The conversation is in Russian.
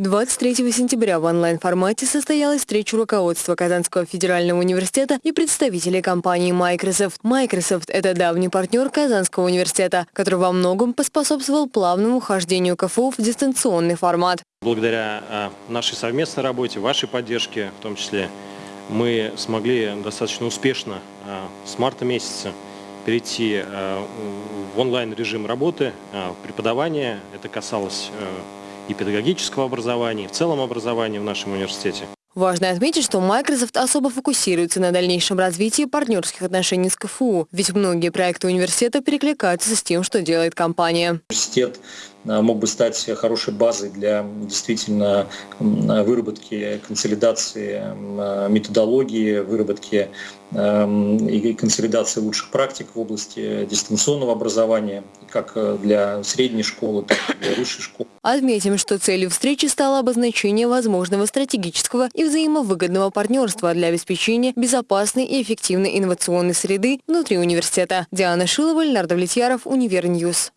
23 сентября в онлайн-формате состоялась встреча руководства Казанского федерального университета и представителей компании Microsoft. Microsoft – это давний партнер Казанского университета, который во многом поспособствовал плавному хождению КФУ в дистанционный формат. Благодаря а, нашей совместной работе, вашей поддержке в том числе, мы смогли достаточно успешно а, с марта месяца перейти а, в онлайн-режим работы, преподавания. Это касалось и педагогического образования, и в целом образования в нашем университете. Важно отметить, что Microsoft особо фокусируется на дальнейшем развитии партнерских отношений с КФУ, ведь многие проекты университета перекликаются с тем, что делает компания. Университет мог бы стать хорошей базой для действительно выработки, консолидации а, методологии, выработки и консолидации лучших практик в области дистанционного образования, как для средней школы, так и для высшей школы. Отметим, что целью встречи стало обозначение возможного стратегического и взаимовыгодного партнерства для обеспечения безопасной и эффективной инновационной среды внутри университета. Диана Шилова, Леонард Влетьяров, Univer News.